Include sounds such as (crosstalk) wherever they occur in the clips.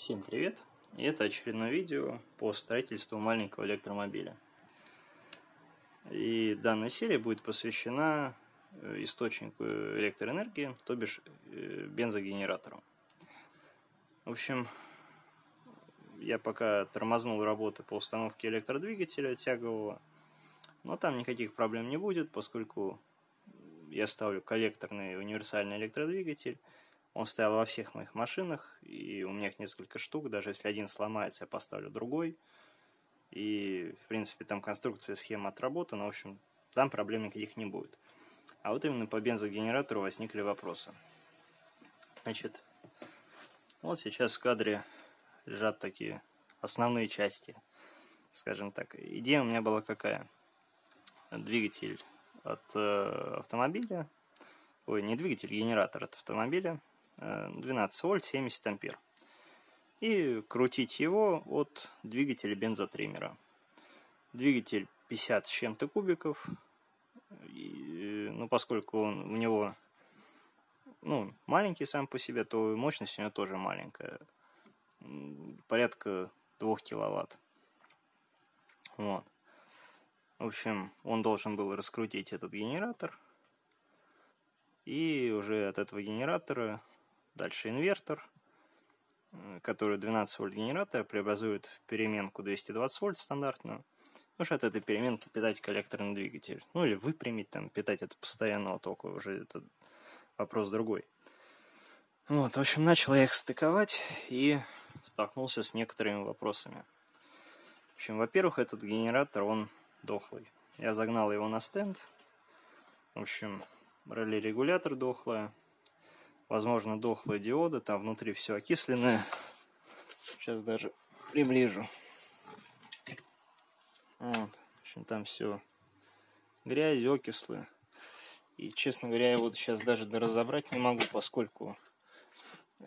Всем привет! И это очередное видео по строительству маленького электромобиля. И данная серия будет посвящена э, источнику электроэнергии, то бишь э, бензогенератору. В общем, я пока тормознул работы по установке электродвигателя тягового, но там никаких проблем не будет, поскольку я ставлю коллекторный универсальный электродвигатель, он стоял во всех моих машинах, и у меня их несколько штук. Даже если один сломается, я поставлю другой. И, в принципе, там конструкция, схема отработана. В общем, там проблем никаких не будет. А вот именно по бензогенератору возникли вопросы. Значит, вот сейчас в кадре лежат такие основные части, скажем так. Идея у меня была какая? Двигатель от э, автомобиля, ой, не двигатель, генератор от автомобиля, 12 вольт 70 ампер. И крутить его от двигателя бензотриммера. Двигатель 50 с чем-то кубиков. И, ну, поскольку он, у него ну, маленький сам по себе, то мощность у него тоже маленькая. Порядка 2 киловатт. Вот. В общем, он должен был раскрутить этот генератор. И уже от этого генератора Дальше инвертор, который 12 вольт генератора преобразует в переменку 220 вольт стандартную. Уж от этой переменки питать коллекторный двигатель. Ну или выпрямить, там, питать это постоянного тока, уже это вопрос другой. Вот, в общем, начал я их стыковать и столкнулся с некоторыми вопросами. В общем, во-первых, этот генератор, он дохлый. Я загнал его на стенд. В общем, реле-регулятор дохлая возможно, дохлые диоды, там внутри все окисленное. Сейчас даже приближу. Вот. В общем, там все грязь, окислы. И, честно говоря, я вот сейчас даже разобрать не могу, поскольку,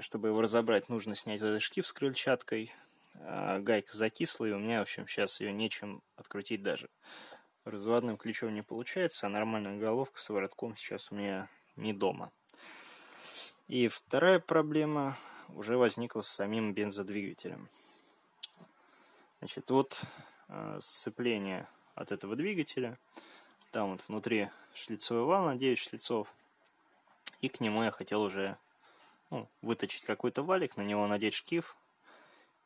чтобы его разобрать, нужно снять этот шкив с крыльчаткой. А гайка закислая, и у меня, в общем, сейчас ее нечем открутить даже. Разводным ключом не получается, а нормальная головка с воротком сейчас у меня не дома. И вторая проблема уже возникла с самим бензодвигателем. Значит, вот э, сцепление от этого двигателя. Там вот внутри шлицевой вал на 9 шлицов. И к нему я хотел уже ну, выточить какой-то валик, на него надеть шкив.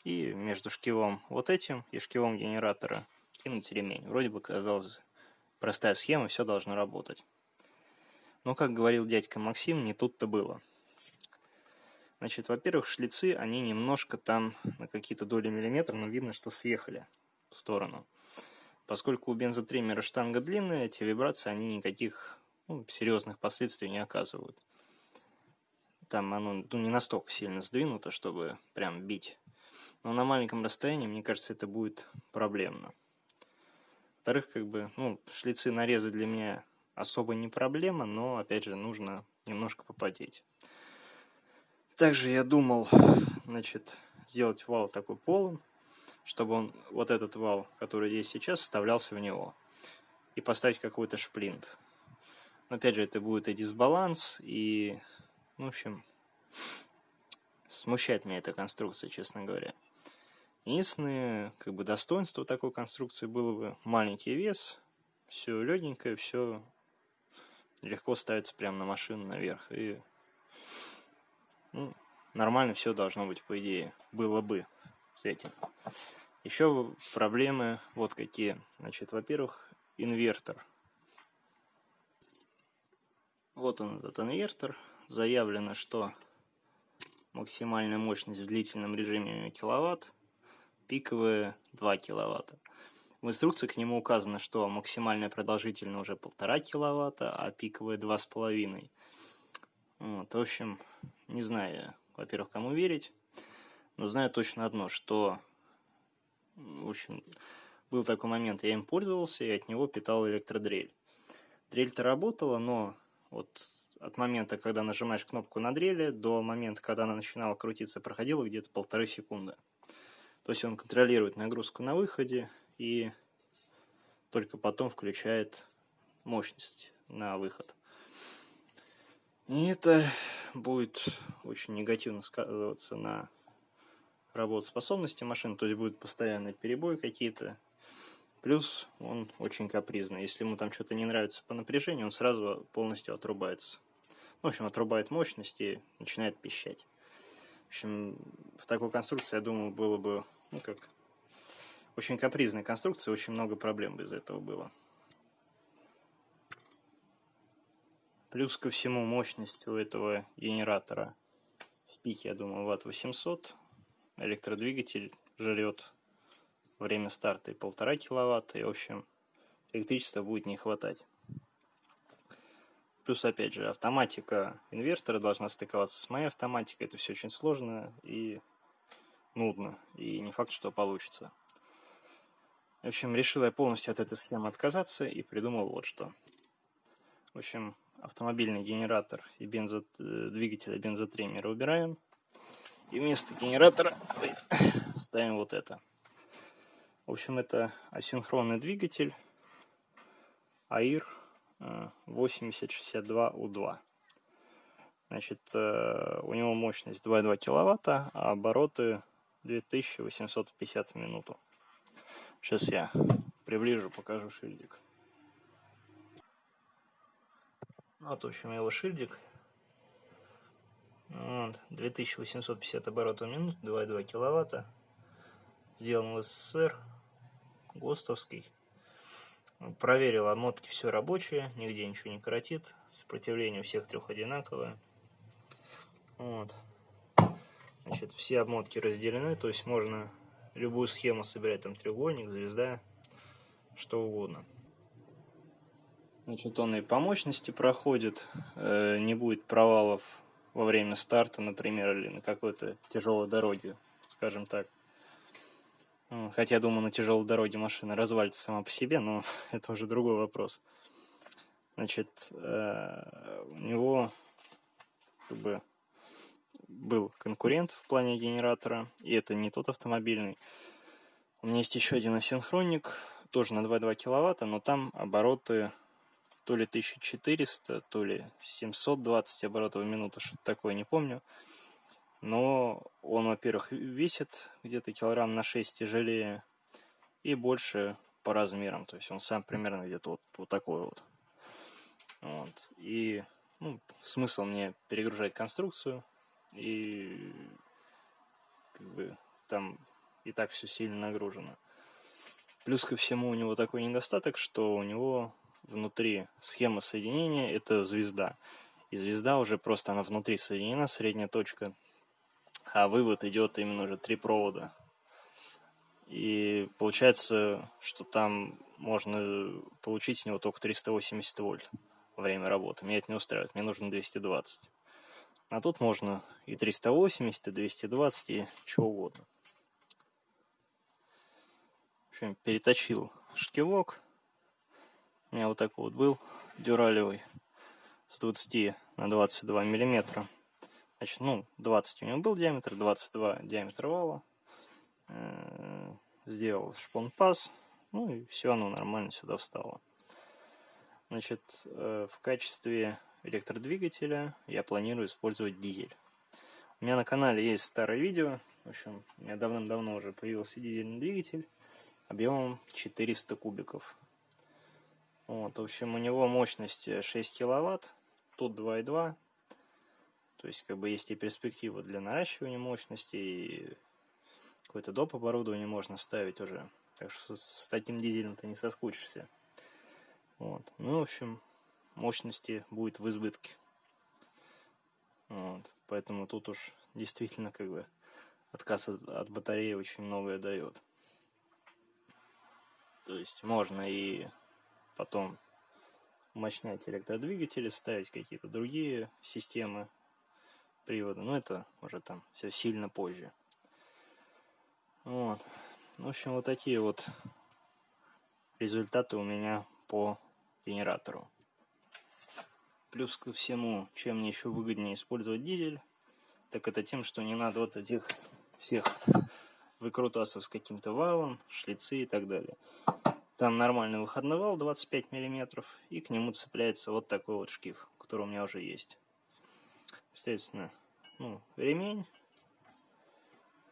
И между шкивом вот этим и шкивом генератора кинуть ремень. Вроде бы казалось простая схема, все должно работать. Но, как говорил дядька Максим, не тут-то было. Значит, во-первых, шлицы, они немножко там на какие-то доли миллиметра, но видно, что съехали в сторону. Поскольку у бензотриммера штанга длинная, эти вибрации, они никаких ну, серьезных последствий не оказывают. Там оно ну, не настолько сильно сдвинуто, чтобы прям бить. Но на маленьком расстоянии, мне кажется, это будет проблемно. Во-вторых, как бы, ну, шлицы нарезы для меня особо не проблема, но, опять же, нужно немножко попотеть. Также я думал, значит, сделать вал такой полым, чтобы он, вот этот вал, который есть сейчас, вставлялся в него. И поставить какой-то шплинт. Но опять же, это будет и дисбаланс, и, ну, в общем, смущает меня эта конструкция, честно говоря. Единственное, как бы, достоинство такой конструкции было бы маленький вес, все легенькое, все легко ставится прямо на машину наверх, и ну, нормально все должно быть, по идее. Было бы с этим. Еще проблемы вот какие. Значит, во-первых, инвертор. Вот он, этот инвертор. Заявлено, что максимальная мощность в длительном режиме киловатт, пиковая 2 киловатта. В инструкции к нему указано, что максимальная продолжительность уже полтора киловатта, а пиковая 2,5. Вот, в общем, не знаю, во-первых, кому верить, но знаю точно одно, что, в общем, был такой момент, я им пользовался и от него питал электродрель. Дрель-то работала, но вот от момента, когда нажимаешь кнопку на дрели, до момента, когда она начинала крутиться, проходило где-то полторы секунды. То есть он контролирует нагрузку на выходе и только потом включает мощность на выход. И это будет очень негативно сказываться на работоспособности машины, то есть будет постоянный перебой какие-то. Плюс он очень капризный. Если ему там что-то не нравится по напряжению, он сразу полностью отрубается. В общем, отрубает мощность и начинает пищать. В общем, в такой конструкции, я думаю, было бы, ну как, очень капризная конструкция, очень много проблем из этого было. Плюс ко всему мощность у этого генератора в пике, я думаю, ватт 800. Электродвигатель жрет время старта и полтора киловатта. И, в общем, электричества будет не хватать. Плюс, опять же, автоматика инвертора должна стыковаться с моей автоматикой. Это все очень сложно и нудно. И не факт, что получится. В общем, решил я полностью от этой схемы отказаться и придумал вот что. В общем, автомобильный генератор и бензо, двигателя бензотриммера убираем. И вместо генератора ставим вот это. В общем, это асинхронный двигатель АИР 8062У2. Значит, э, у него мощность 2,2 киловатта, а обороты 2850 в минуту. Сейчас я приближу, покажу шильдик. Вот, в общем, его шильдик. Вот, 2850 оборотов в минуту, 2,2 киловатта. Сделан в СССР, ГОСТовский. Проверил, обмотки все рабочие, нигде ничего не коротит. Сопротивление у всех трех одинаковое. Вот. Значит, все обмотки разделены, то есть можно любую схему собирать, там треугольник, звезда, что угодно. Значит, он и по мощности проходит, э, не будет провалов во время старта, например, или на какой-то тяжелой дороге, скажем так. Хотя, думаю, на тяжелой дороге машина развалится сама по себе, но (laughs) это уже другой вопрос. Значит, э, у него как бы был конкурент в плане генератора, и это не тот автомобильный. У меня есть еще один асинхронник, тоже на 2,2 киловатта, но там обороты то ли 1400, то ли 720 оборотов в минуту, что-то такое, не помню. Но он, во-первых, весит где-то килограмм на 6 тяжелее и больше по размерам. То есть он сам примерно где-то вот, вот такой вот. вот. И ну, смысл мне перегружать конструкцию, и как бы там и так все сильно нагружено. Плюс ко всему у него такой недостаток, что у него внутри схема соединения это звезда. И звезда уже просто она внутри соединена, средняя точка, а вывод идет именно уже три провода. И получается, что там можно получить с него только 380 вольт во время работы. Меня это не устраивает, мне нужно 220. А тут можно и 380, и 220, и чего угодно. В общем, переточил шкивок. У меня вот такой вот был дюралевый с 20 на 22 миллиметра. Значит, ну, 20 у него был диаметр, 22 диаметр вала. Э, сделал шпон-паз. Ну и все, оно нормально сюда встало. Значит, э, в качестве электродвигателя я планирую использовать дизель. У меня на канале есть старое видео. В общем, у меня давным-давно уже появился дизельный двигатель объемом 400 кубиков. Вот, в общем, у него мощность 6 киловатт, тут 2,2. То есть, как бы есть и перспектива для наращивания мощности, и какое-то доп. оборудование можно ставить уже. Так что с таким дизелем ты не соскучишься. Вот. Ну, в общем, мощности будет в избытке. Вот. Поэтому тут уж действительно как бы отказ от, от батареи очень многое дает. То есть можно и потом мощнять электродвигатели, ставить какие-то другие системы привода. Но это уже там все сильно позже. Вот. В общем, вот такие вот результаты у меня по генератору. Плюс ко всему, чем мне еще выгоднее использовать дизель, так это тем, что не надо вот этих всех выкрутасов с каким-то валом, шлицы и так далее. Там нормальный выходной вал 25 мм, и к нему цепляется вот такой вот шкив, который у меня уже есть. Естественно, ну, ремень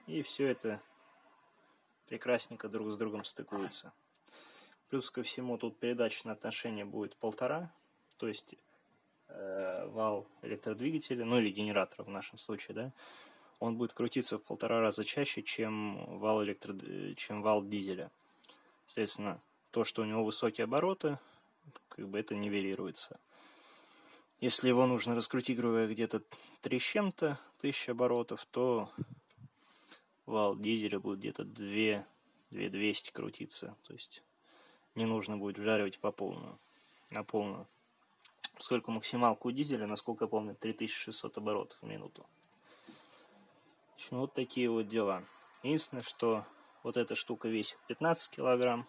И все это прекрасненько друг с другом стыкуется. Плюс ко всему тут передачное отношение будет полтора, то есть э, вал электродвигателя, ну или генератора в нашем случае, да, он будет крутиться в полтора раза чаще, чем вал, электро... чем вал дизеля. Соответственно, то, что у него высокие обороты, как бы это нивелируется. Если его нужно раскрутить, грубо где-то 3 с чем-то тысяч оборотов, то вал дизеля будет где-то 2, 2200 крутиться. То есть не нужно будет вжаривать по полную, на полную. Сколько максималку у дизеля, насколько я помню, 3600 оборотов в минуту. В общем, вот такие вот дела. Единственное, что вот эта штука весит 15 килограмм,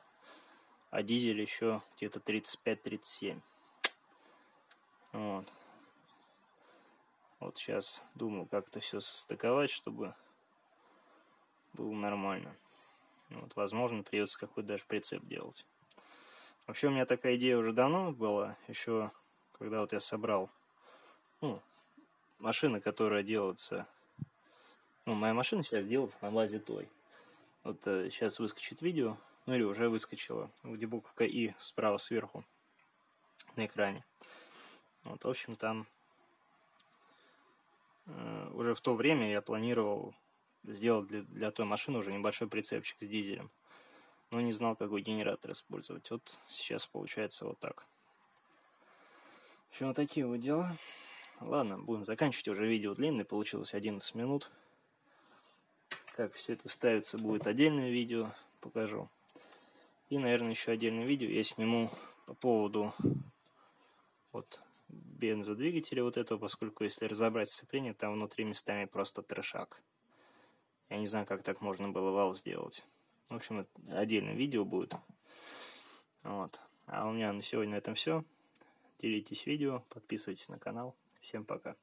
а дизель еще где-то 35-37. Вот. Вот сейчас думаю, как это все состыковать, чтобы было нормально. Вот, возможно, придется какой-то даже прицеп делать. Вообще у меня такая идея уже давно была, еще когда вот я собрал ну, машины, которая делается... Ну, моя машина сейчас делается на базе той. Вот э, сейчас выскочит видео, ну или уже выскочила, где буковка И справа сверху на экране. Вот, в общем, там э, уже в то время я планировал сделать для, для той машины уже небольшой прицепчик с дизелем но не знал, какой генератор использовать. Вот сейчас получается вот так. В общем, вот такие вот дела. Ладно, будем заканчивать уже видео длинное, получилось 11 минут. Как все это ставится, будет отдельное видео, покажу. И, наверное, еще отдельное видео я сниму по поводу вот бензодвигателя вот этого, поскольку если разобрать сцепление, там внутри местами просто трешак. Я не знаю, как так можно было вал сделать. В общем, отдельное видео будет. Вот. А у меня на сегодня на этом все. Делитесь видео, подписывайтесь на канал. Всем пока.